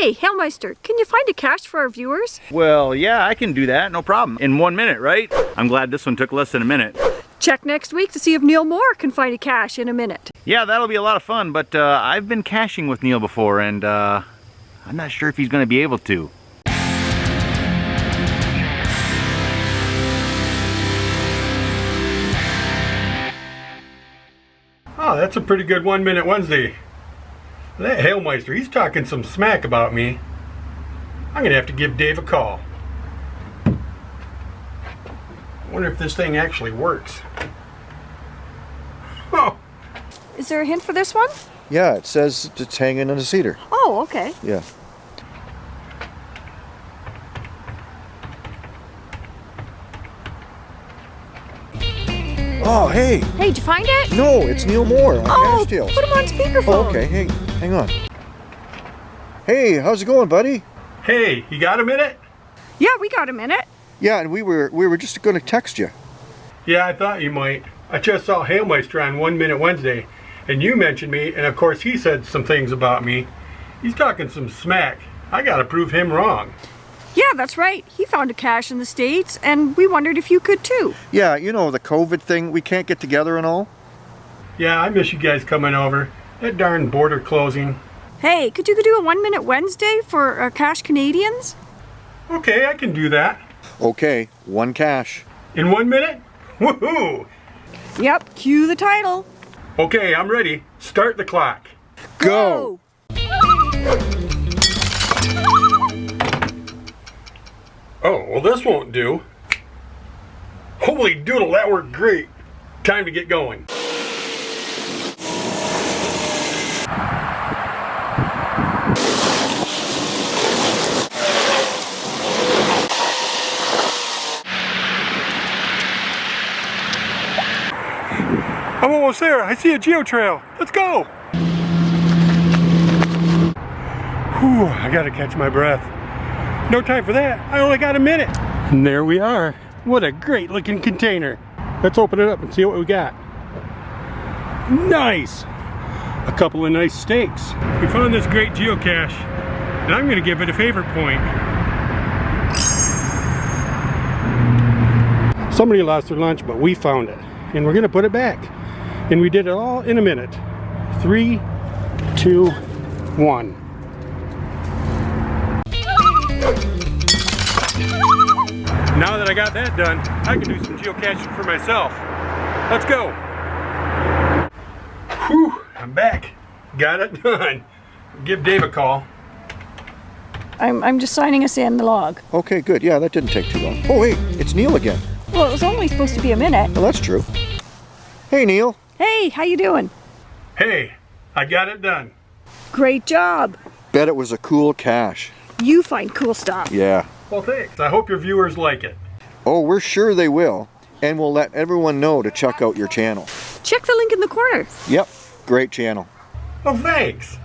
Hey, Hailmeister, can you find a cache for our viewers? Well, yeah, I can do that, no problem. In one minute, right? I'm glad this one took less than a minute. Check next week to see if Neil Moore can find a cache in a minute. Yeah, that'll be a lot of fun, but uh, I've been caching with Neil before, and uh, I'm not sure if he's going to be able to. Oh, that's a pretty good one minute Wednesday. That Hailmeister, he's talking some smack about me. I'm gonna have to give Dave a call. I wonder if this thing actually works. Oh, Is there a hint for this one? Yeah, it says it's hanging in a cedar. Oh, okay. Yeah. Oh, hey! Hey, did you find it? No, it's Neil Moore on Oh, Cash Tales. put him on speakerphone. Oh, okay. Hey, hang on. Hey, how's it going, buddy? hey, you got a minute? Yeah, we got a minute. Yeah, and we were we were just going to text you. Yeah, I thought you might. I just saw Hailmeister on One Minute Wednesday, and you mentioned me, and of course he said some things about me. He's talking some smack. I gotta prove him wrong. Yeah, that's right. He found a cache in the States, and we wondered if you could too. Yeah, you know the COVID thing. We can't get together and all. Yeah, I miss you guys coming over. That darn border closing. Hey, could you do a one minute Wednesday for uh, Cache Canadians? Okay, I can do that. Okay, one cache. In one minute? Woohoo! Yep, cue the title. Okay, I'm ready. Start the clock. Go. Oh, well this won't do. Holy doodle, that worked great. Time to get going. I'm almost there. I see a geo trail. Let's go. Whew, I gotta catch my breath. No time for that. I only got a minute. And there we are. What a great looking container. Let's open it up and see what we got. Nice. A couple of nice steaks. We found this great geocache and I'm gonna give it a favorite point. Somebody lost their lunch, but we found it. And we're gonna put it back. And we did it all in a minute. Three, two, one. Now that I got that done, I can do some geocaching for myself. Let's go. Whew, I'm back. Got it done. Give Dave a call. I'm, I'm just signing us in the log. Okay, good. Yeah, that didn't take too long. Oh, wait, it's Neil again. Well, it was only supposed to be a minute. Well, that's true. Hey, Neil. Hey, how you doing? Hey, I got it done. Great job. Bet it was a cool cache. You find cool stuff. Yeah. Well, thanks. I hope your viewers like it. Oh, we're sure they will. And we'll let everyone know to check out your channel. Check the link in the corner. Yep, great channel. Oh, thanks.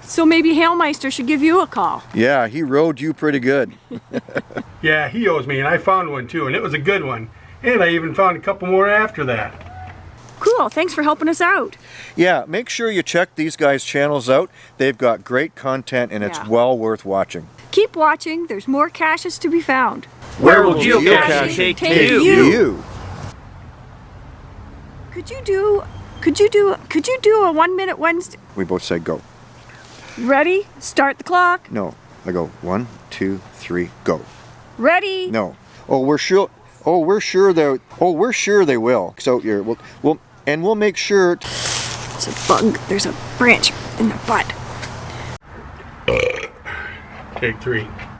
So maybe Hailmeister should give you a call. Yeah, he rode you pretty good. Yeah, he owes me, and I found one too, and it was a good one. And I even found a couple more after that. Cool, thanks for helping us out. Yeah, make sure you check these guys' channels out. They've got great content and it's Yeah. well worth watching. Keep watching, there's more caches to be found. Where will geocaching geocaching take take you? you? You. Could you do, could you do, could you do a one minute Wednesday? We both said go. Ready? Start the clock. No. I go one, two, three, go. Ready? No. Oh, we're sure. Oh, we're sure they. Oh, we're sure they will. So you're. We'll. we'll and we'll make sure. t- There's a bug, there's a branch in the butt. Take three.